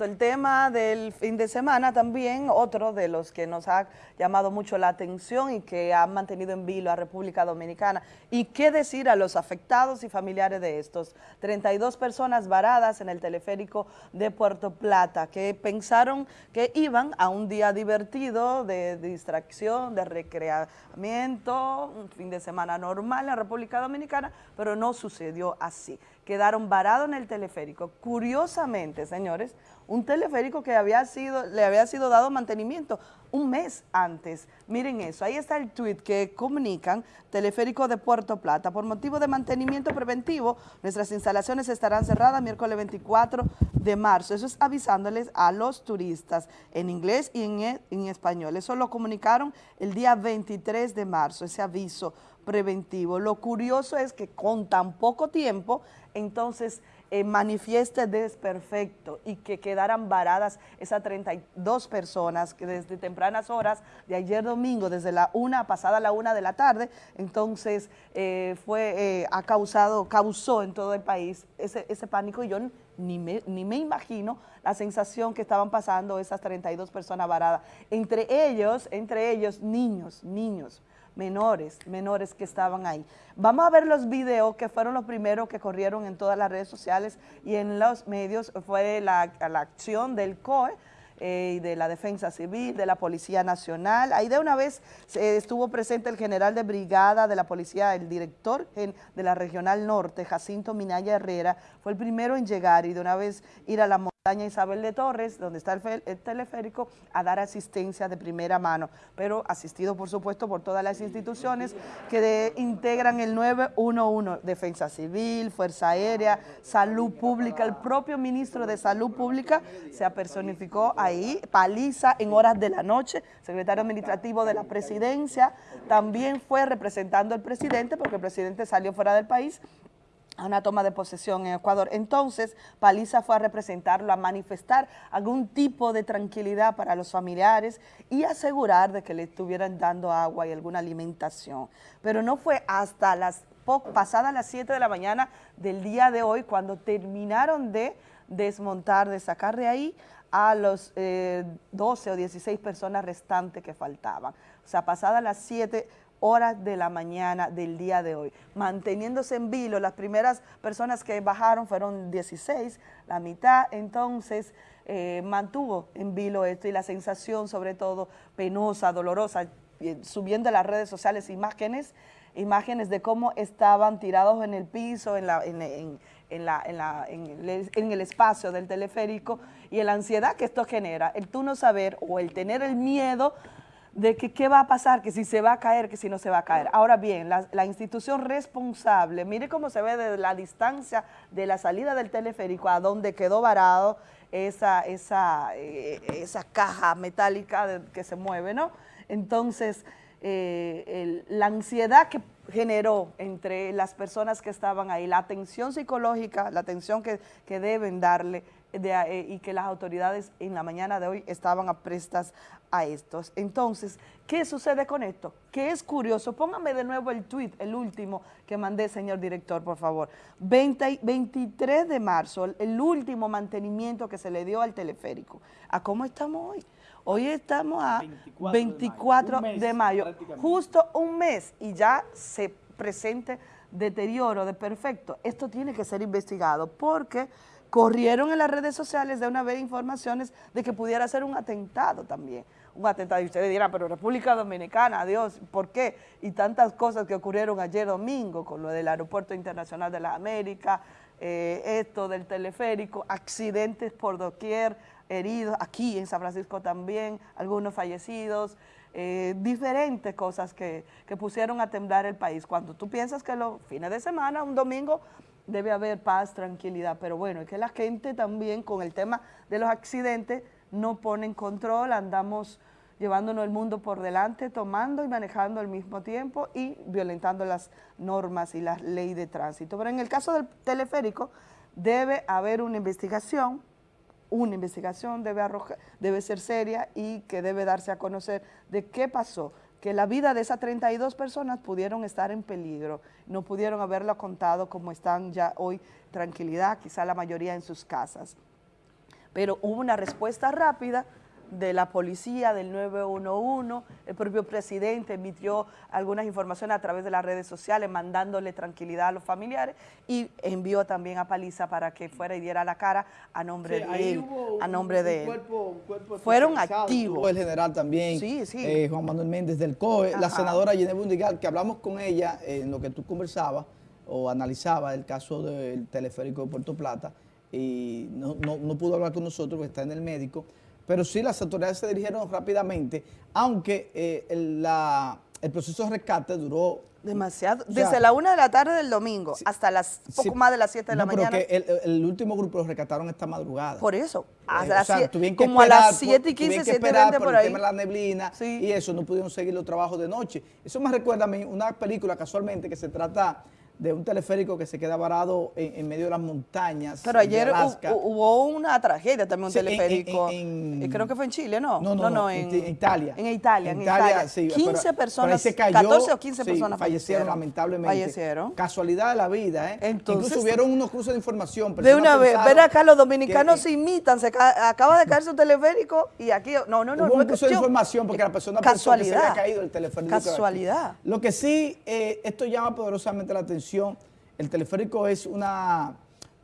El tema del fin de semana también, otro de los que nos ha llamado mucho la atención y que ha mantenido en vilo a República Dominicana. ¿Y qué decir a los afectados y familiares de estos? 32 personas varadas en el teleférico de Puerto Plata que pensaron que iban a un día divertido de distracción, de recreamiento, un fin de semana normal en la República Dominicana, pero no sucedió así. Quedaron varados en el teleférico. Curiosamente, señores, un teleférico que había sido, le había sido dado mantenimiento un mes antes. Miren eso, ahí está el tweet que comunican Teleférico de Puerto Plata. Por motivo de mantenimiento preventivo, nuestras instalaciones estarán cerradas miércoles 24 de marzo. Eso es avisándoles a los turistas en inglés y en, e, en español. Eso lo comunicaron el día 23 de marzo, ese aviso preventivo. Lo curioso es que con tan poco tiempo, entonces eh, manifieste desperfecto y que quedaran varadas esas 32 personas que desde tempranas horas de ayer domingo, desde la una, pasada la una de la tarde, entonces eh, fue, eh, ha causado, causó en todo el país ese, ese pánico y yo ni me, ni me imagino la sensación que estaban pasando esas 32 personas varadas. Entre ellos, entre ellos, niños, niños, menores, menores que estaban ahí. Vamos a ver los videos que fueron los primeros que corrieron en todas las redes sociales y en los medios, fue la, la acción del COE, eh, y de la Defensa Civil, de la Policía Nacional. Ahí de una vez estuvo presente el general de brigada de la policía, el director de la Regional Norte, Jacinto Minaya Herrera, fue el primero en llegar y de una vez ir a la Isabel de Torres, donde está el, teleférico, a dar asistencia de primera mano, pero asistido por supuesto por todas las instituciones que integran el 911, Defensa Civil, Fuerza Aérea, Salud Pública, el propio ministro de Salud Pública se apersonificó ahí, paliza en horas de la noche, secretario administrativo de la presidencia, también fue representando al presidente, porque el presidente salió fuera del país, a una toma de posesión en Ecuador. Entonces, Paliza fue a representarlo, a manifestar algún tipo de tranquilidad para los familiares y asegurar de que le estuvieran dando agua y alguna alimentación. Pero no fue hasta las pasadas las 7 de la mañana del día de hoy cuando terminaron de desmontar, de sacar de ahí a los 12 eh, o 16 personas restantes que faltaban. O sea, pasadas las 7 horas de la mañana del día de hoy, manteniéndose en vilo. Las primeras personas que bajaron fueron 16, la mitad, entonces eh, mantuvo en vilo esto y la sensación sobre todo penosa, dolorosa, eh, subiendo a las redes sociales imágenes, imágenes de cómo estaban tirados en el piso, en, la, en, en, la, en, el, en, el, espacio del teleférico y la ansiedad que esto genera, el tú no saber o el tener el miedo de que qué va a pasar, que si se va a caer, que si no se va a caer. Ahora bien, la, institución responsable, mire cómo se ve desde la distancia de la salida del teleférico a donde quedó varado esa, esa, eh, caja metálica que se mueve, ¿no? Entonces, eh, la ansiedad que generó entre las personas que estaban ahí, la atención psicológica, la atención que, que deben darle, eh, y que las autoridades en la mañana de hoy estaban aprestas a estos. Entonces, ¿qué sucede con esto? Que es curioso, póngame de nuevo el tweet, el último que mandé, señor director, por favor. 23 de marzo, el último mantenimiento que se le dio al teleférico. ¿A cómo estamos hoy? Hoy estamos a 24, de mayo, justo un mes y ya se presente deterioro de perfecto. Esto tiene que ser investigado porque corrieron en las redes sociales de una vez informaciones de que pudiera ser un atentado también. Un atentado, y ustedes dirán, pero República Dominicana, Dios, ¿por qué? Y tantas cosas que ocurrieron ayer domingo con lo del Aeropuerto Internacional de la América, eh, esto del teleférico, accidentes por doquier, heridos, aquí en San Francisco también, algunos fallecidos, eh, diferentes cosas que, que pusieron a temblar el país. Cuando tú piensas que los fines de semana, un domingo, debe haber paz, tranquilidad, pero bueno, es que la gente también con el tema de los accidentes no pone en control, andamos llevándonos el mundo por delante, tomando y manejando al mismo tiempo y violentando las normas y la ley de tránsito. Pero en el caso del teleférico debe haber una investigación, una investigación debe, debe ser seria y que debe darse a conocer de qué pasó, que la vida de esas 32 personas pudieron estar en peligro, no pudieron haberlo contado como están ya hoy, tranquilidad, quizá la mayoría en sus casas. pero hubo una respuesta rápida de la policía, del 911, el propio presidente emitió algunas informaciones a través de las redes sociales mandándole tranquilidad a los familiares y envió también a Paliza para que fuera y diera la cara a nombre de él, a nombre de él. Fueron activos. el general también, sí, sí. Eh, Juan Manuel Méndez del COE, la senadora Yené Bundigal, que hablamos con ella en lo que tú conversabas o analizabas el caso del teleférico de Puerto Plata y no, no pudo hablar con nosotros porque está en el médico, pero sí las autoridades se dirigieron rápidamente, aunque eh, el, proceso de rescate duró... Demasiado, desde la una de la tarde del domingo hasta las poco más de las 7 de la mañana. Pero que el, último grupo lo rescataron esta madrugada. Por eso, eh, como a las 7 y 15, 7 y 20 por, ahí. el tema de la neblina y eso, no pudieron seguir los trabajos de noche. Eso me recuerda a mí una película casualmente que se trata de un teleférico que se queda varado en, medio de las montañas Pero ayer hubo una tragedia también, un teleférico, eh, creo que fue en Chile, ¿no? No, no, no, en, Italia. En Italia, en Italia, sí, 15 personas, 14 o 15 personas fallecieron, lamentablemente. Fallecieron. Casualidad de la vida, ¿eh? Entonces, Incluso hubieron unos cruces de información. De una vez, ver acá, los dominicanos se imitan, se acaba de caerse un teleférico y aquí, no, no, no. Hubo un cruce de información porque la persona pensó que se había caído el teleférico. Casualidad. Lo que sí, eh, esto llama poderosamente la atención el teleférico es una,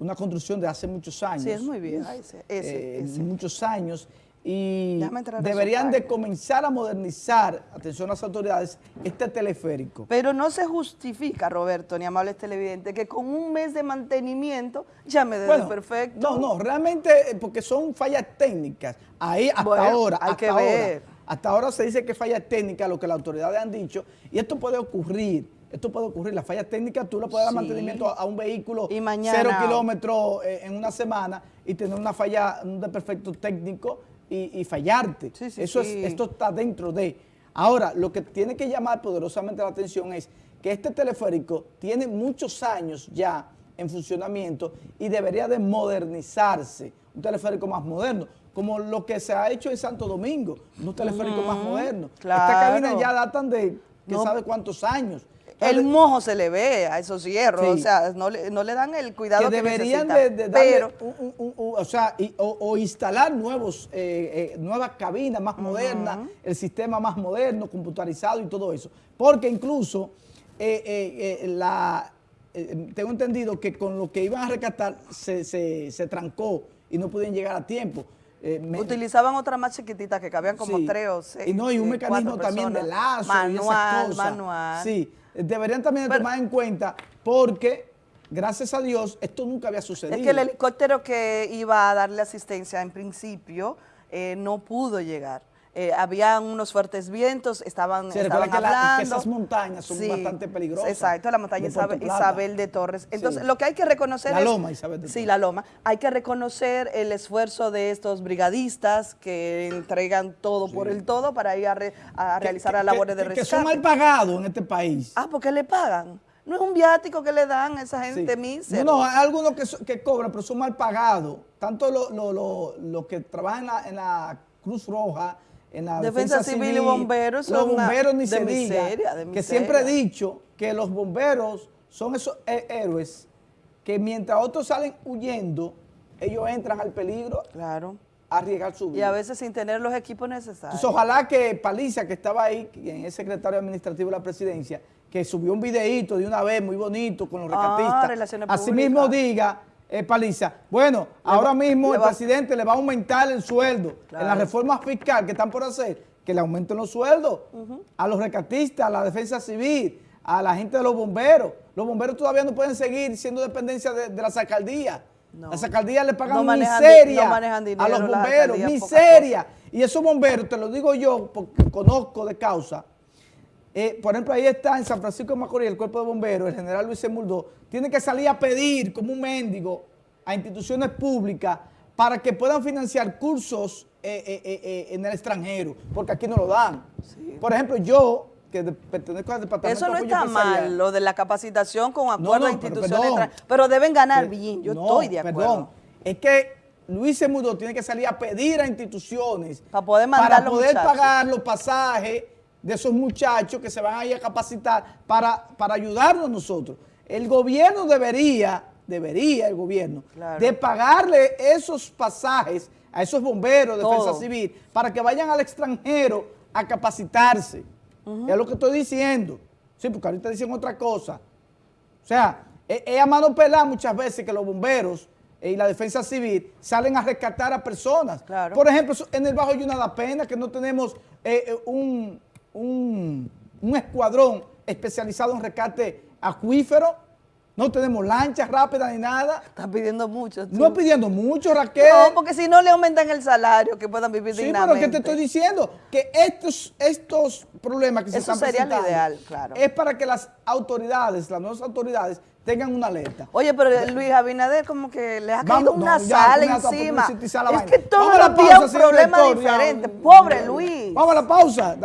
una construcción de hace muchos años. Sí, es muy bien. Eh, muchos años. Y deberían de comenzar a modernizar, atención a las autoridades, este teleférico. Pero no se justifica, Roberto, ni amables televidentes, que con un mes de mantenimiento ya me dé perfecto. No, no, realmente eh, porque son fallas técnicas. Ahí hasta ahora, hay que ver. hasta ahora se dice que fallas técnicas, lo que las autoridades han dicho, y esto puede ocurrir esto puede ocurrir, la falla técnica, tú le puedes dar mantenimiento a, un vehículo y cero kilómetros eh, en una semana y tener una falla, un desperfecto técnico y, fallarte. Eso es, esto está dentro de... Ahora, lo que tiene que llamar poderosamente la atención es que este teleférico tiene muchos años ya en funcionamiento y debería de modernizarse, un teleférico más moderno, como lo que se ha hecho en Santo Domingo, un teleférico más moderno. Esta cabina ya datan de, ¿quién sabe cuántos años? El mojo se le ve a esos hierros, o sea, no le, no le, dan el cuidado que, deberían de, darle o sea, o, instalar nuevos, eh, eh, nuevas cabinas más modernas, el sistema más moderno, computarizado y todo eso. Porque incluso eh, la, tengo entendido que con lo que iban a rescatar se, se, trancó y no pudieron llegar a tiempo. Utilizaban otra más chiquitita que cabían como tres o seis. Y no, y un mecanismo también de lazo manual, y esas cosas. Manual, Sí, deberían también tomar en cuenta porque, gracias a Dios, esto nunca había sucedido. Es que el helicóptero que iba a darle asistencia en principio eh, no pudo llegar. Eh, habían unos fuertes vientos, estaban, sí, estaban que, hablando. que esas montañas son bastante peligrosas. Exacto, la montaña Isabel, de Torres. Entonces, lo que hay que reconocer La loma Isabel de Torres. Sí, la loma. Hay que reconocer el esfuerzo de estos brigadistas que entregan todo por el todo para ir a, realizar las labores de rescate. Que son mal pagados en este país. Ah, porque le pagan. No es un viático que le dan a esa gente mísera. No, no, hay algunos que, cobran, pero son mal pagados. Tanto los que trabajan en la Cruz Roja, en la defensa, civil, y bomberos los bomberos ni se miseria, que siempre he dicho que los bomberos son esos héroes que mientras otros salen huyendo, ellos entran al peligro claro. a arriesgar su vida. Y a veces sin tener los equipos necesarios. Entonces, ojalá que Paliza, que estaba ahí, quien es secretario administrativo de la presidencia, que subió un videíto de una vez muy bonito con los ah, rescatistas, así mismo diga eh, Paliza. Bueno, ahora mismo el presidente le va a aumentar el sueldo en la reforma fiscal que están por hacer, que le aumenten los sueldos a los recatistas, a la defensa civil, a la gente de los bomberos. Los bomberos todavía no pueden seguir siendo dependencia de, las alcaldías. Las alcaldías le pagan miseria a los bomberos, miseria. Y esos bomberos, te lo digo yo porque conozco de causa, eh, por ejemplo, ahí está en San Francisco de Macorís el cuerpo de bomberos, el general Luis Muldó, tiene que salir a pedir como un mendigo a instituciones públicas para que puedan financiar cursos eh, eh, en el extranjero, porque aquí no lo dan. Por ejemplo, yo, que pertenezco al departamento Eso no está mal, lo de la capacitación con acuerdo a instituciones pero, deben ganar bien, yo estoy de acuerdo. Perdón, es que Luis Mudó tiene que salir a pedir a instituciones para poder, para poder pagar los pasajes de esos muchachos que se van a ir a capacitar para, para ayudarnos nosotros. El gobierno debería, debería el gobierno, de pagarle esos pasajes a esos bomberos, defensa civil, para que vayan al extranjero a capacitarse. Es lo que estoy diciendo. Sí, porque ahorita dicen otra cosa. O sea, es a mano pelada muchas veces que los bomberos y la defensa civil salen a rescatar a personas. Por ejemplo, en el Bajo Yuna da pena que no tenemos eh, eh, un, un, un escuadrón especializado en rescate acuífero no tenemos lanchas rápidas ni nada. Están pidiendo mucho. No pidiendo mucho, Raquel. No, porque si no le aumentan el salario, que puedan vivir sí, dignamente. Sí, pero ¿qué te estoy diciendo? Que estos, estos problemas que se están sería presentando... ideal, claro. Es para que las autoridades, las nuevas autoridades, tengan una alerta. Oye, pero Luis Abinader como que le ha caído una sal encima. Es que todos los días un problema diferente. Pobre Luis. Vamos a la pausa.